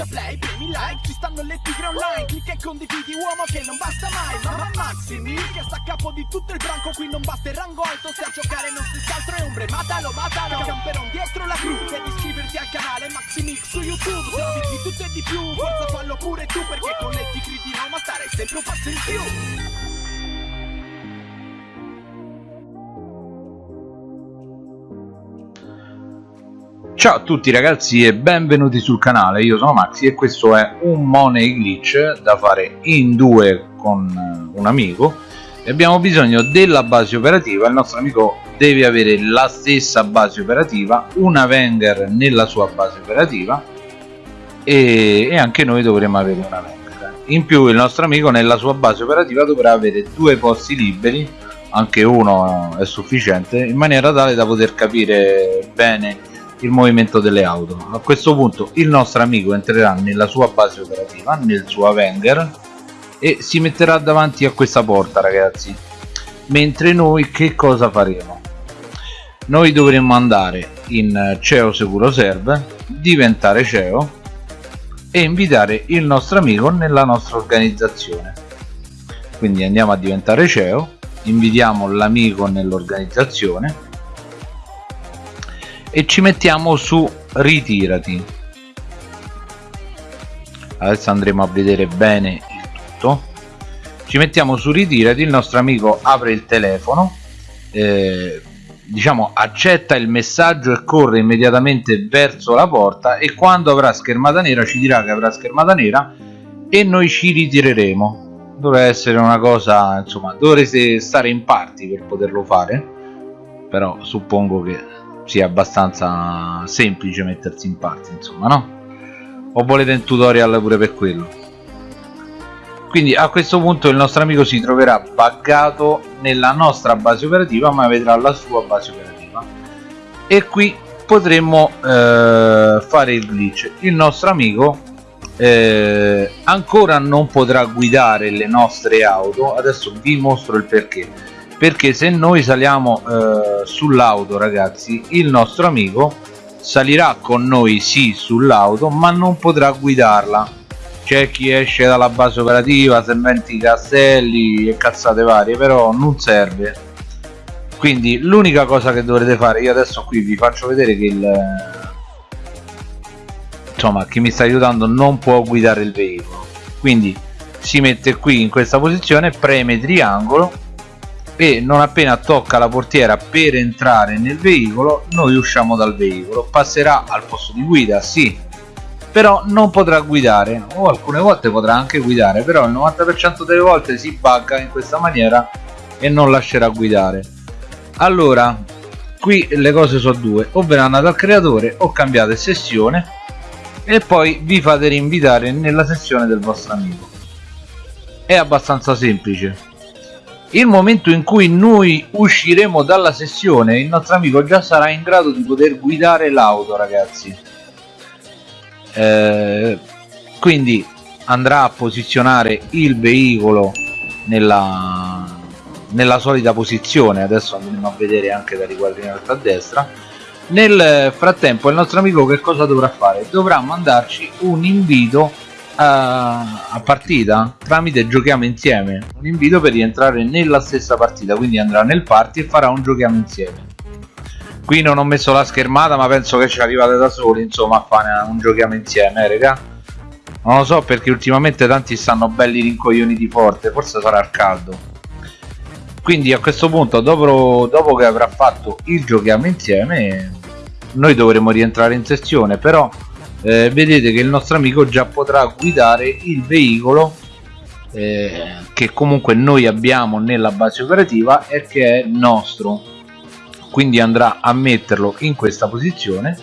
schiaccia play, premi like Ci stanno le tigre online Clicca e condividi uomo che non basta mai Ma Maximi che sta a capo di tutto il branco Qui non basta il rango alto Se a giocare non si altro è ombre Matalo, matalo Camperon dietro la crew Devi iscriverti al canale Maximix su YouTube Se di tutto e di più Forza fallo pure tu Perché con le tigre di Roma stare sempre un passo in più Ciao a tutti ragazzi e benvenuti sul canale, io sono Maxi e questo è un Money Glitch da fare in due con eh, un amico. E abbiamo bisogno della base operativa, il nostro amico deve avere la stessa base operativa, una Wenger nella sua base operativa e, e anche noi dovremo avere una Wenger. In più il nostro amico nella sua base operativa dovrà avere due posti liberi, anche uno è sufficiente, in maniera tale da poter capire bene il movimento delle auto. A questo punto il nostro amico entrerà nella sua base operativa nel suo Avenger e si metterà davanti a questa porta ragazzi. Mentre noi che cosa faremo? Noi dovremmo andare in CEO Securo Serve diventare CEO e invitare il nostro amico nella nostra organizzazione. Quindi andiamo a diventare CEO invitiamo l'amico nell'organizzazione e ci mettiamo su ritirati. Adesso andremo a vedere bene il tutto. Ci mettiamo su ritirati il nostro amico apre il telefono eh, diciamo accetta il messaggio e corre immediatamente verso la porta e quando avrà schermata nera ci dirà che avrà schermata nera e noi ci ritireremo. Dovrebbe essere una cosa insomma dovrete stare in parti per poterlo fare però suppongo che sia abbastanza semplice mettersi in parte insomma no? o volete un tutorial pure per quello? Quindi a questo punto il nostro amico si troverà buggato nella nostra base operativa ma vedrà la sua base operativa. E qui potremmo eh, fare il glitch. Il nostro amico eh, ancora non potrà guidare le nostre auto. Adesso vi mostro il perché perché se noi saliamo eh, sull'auto ragazzi il nostro amico salirà con noi sì sull'auto ma non potrà guidarla. C'è chi esce dalla base operativa se inventi i castelli e cazzate varie però non serve. Quindi l'unica cosa che dovrete fare io adesso qui vi faccio vedere che il insomma chi mi sta aiutando non può guidare il veicolo. Quindi si mette qui in questa posizione preme triangolo e non appena tocca la portiera per entrare nel veicolo noi usciamo dal veicolo. Passerà al posto di guida sì però non potrà guidare. O alcune volte potrà anche guidare però il 90% delle volte si bugga in questa maniera e non lascerà guidare. Allora qui le cose sono due. O verranno dal creatore o cambiate sessione e poi vi fate rinvitare nella sessione del vostro amico. È abbastanza semplice il momento in cui noi usciremo dalla sessione il nostro amico già sarà in grado di poter guidare l'auto ragazzi. Eh, quindi andrà a posizionare il veicolo nella, nella solita posizione. Adesso andremo a vedere anche da riquadrinato a destra. Nel frattempo il nostro amico che cosa dovrà fare? dovrà mandarci un invito a, partita tramite giochiamo insieme. Un invito per rientrare nella stessa partita quindi andrà nel party e farà un giochiamo insieme. Qui non ho messo la schermata ma penso che ci arrivate da soli insomma a fare un giochiamo insieme eh, raga. Non lo so perché ultimamente tanti stanno belli rincoglioniti forte forse sarà il caldo. Quindi a questo punto dopo, dopo che avrà fatto il giochiamo insieme noi dovremo rientrare in sessione però eh, vedete che il nostro amico già potrà guidare il veicolo eh, che comunque noi abbiamo nella base operativa e che è nostro. Quindi andrà a metterlo in questa posizione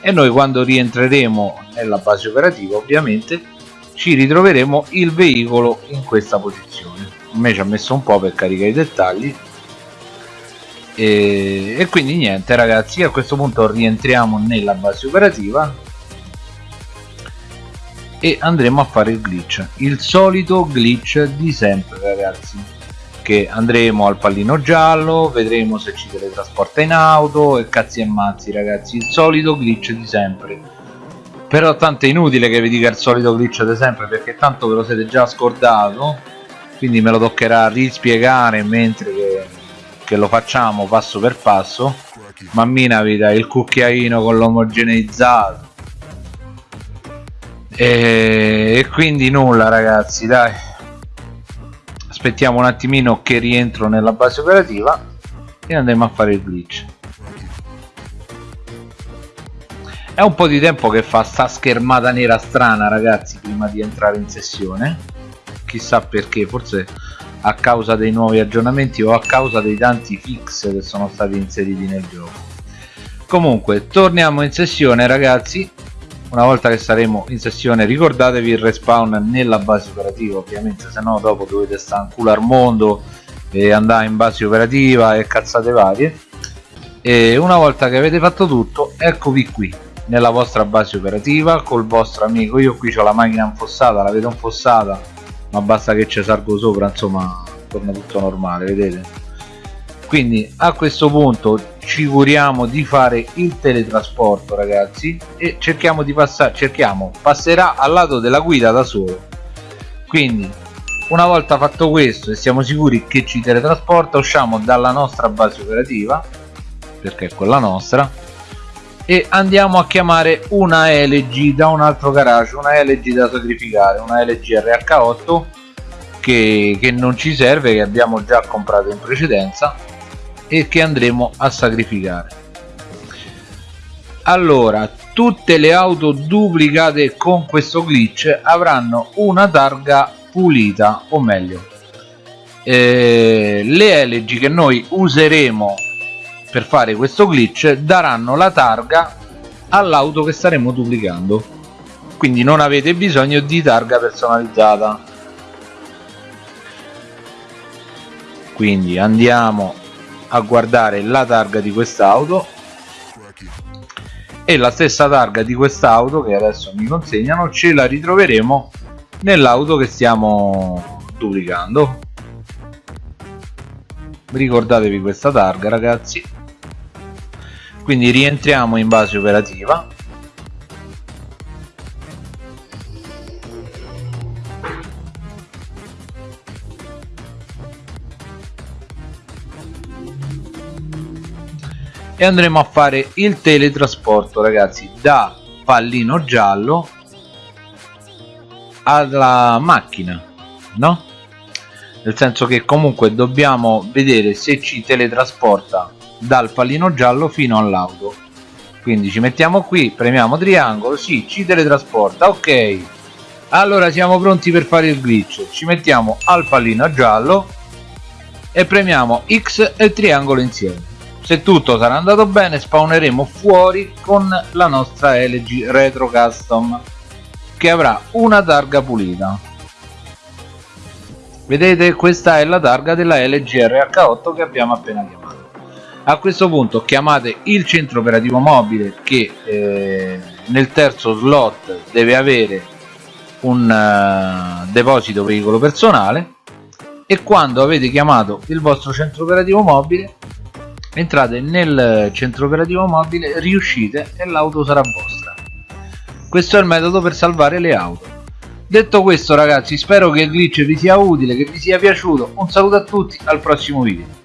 e noi quando rientreremo nella base operativa ovviamente ci ritroveremo il veicolo in questa posizione. A me ci ha messo un po' per caricare i dettagli. E, e quindi niente ragazzi a questo punto rientriamo nella base operativa e andremo a fare il glitch il solito glitch di sempre ragazzi che andremo al pallino giallo vedremo se ci teletrasporta in auto e cazzi e mazzi ragazzi il solito glitch di sempre. Però tanto è inutile che vi dica il solito glitch di sempre perché tanto ve lo siete già scordato quindi me lo toccherà rispiegare mentre che, che lo facciamo passo per passo. Mammina vita il cucchiaino con l'omogeneizzato e, e quindi nulla ragazzi dai. Aspettiamo un attimino che rientro nella base operativa e andremo a fare il glitch. È un po' di tempo che fa sta schermata nera strana ragazzi prima di entrare in sessione. Chissà perché forse a causa dei nuovi aggiornamenti o a causa dei tanti fix che sono stati inseriti nel gioco. Comunque torniamo in sessione ragazzi una volta che saremo in sessione ricordatevi il respawn nella base operativa ovviamente se no dopo dovete stare in culo al mondo e andare in base operativa e cazzate varie. E una volta che avete fatto tutto eccovi qui nella vostra base operativa col vostro amico. Io qui ho la macchina infossata la vedo infossata ma basta che ci salgo sopra insomma torna tutto normale vedete quindi a questo punto ci curiamo di fare il teletrasporto ragazzi e cerchiamo di passare cerchiamo passerà al lato della guida da solo. Quindi una volta fatto questo e siamo sicuri che ci teletrasporta usciamo dalla nostra base operativa perché è quella nostra e andiamo a chiamare una LG da un altro garage una LG da sacrificare una LG RH8 che, che non ci serve che abbiamo già comprato in precedenza e che andremo a sacrificare. Allora tutte le auto duplicate con questo glitch avranno una targa pulita o meglio eh, le LG che noi useremo per fare questo glitch daranno la targa all'auto che staremo duplicando. Quindi non avete bisogno di targa personalizzata. Quindi andiamo a guardare la targa di quest'auto e la stessa targa di quest'auto che adesso mi consegnano ce la ritroveremo nell'auto che stiamo duplicando. Ricordatevi questa targa ragazzi. Quindi rientriamo in base operativa e andremo a fare il teletrasporto ragazzi da pallino giallo alla macchina no? nel senso che comunque dobbiamo vedere se ci teletrasporta dal pallino giallo fino all'auto. Quindi ci mettiamo qui premiamo triangolo sì ci teletrasporta ok. Allora siamo pronti per fare il glitch. Ci mettiamo al pallino giallo e premiamo x e triangolo insieme se tutto sarà andato bene spawneremo fuori con la nostra LG Retro Custom che avrà una targa pulita. Vedete questa è la targa della LG RH8 che abbiamo appena chiamato. A questo punto chiamate il centro operativo mobile che eh, nel terzo slot deve avere un uh, deposito veicolo personale e quando avete chiamato il vostro centro operativo mobile entrate nel centro operativo mobile riuscite e l'auto sarà vostra. Questo è il metodo per salvare le auto. Detto questo ragazzi spero che il glitch vi sia utile che vi sia piaciuto. Un saluto a tutti al prossimo video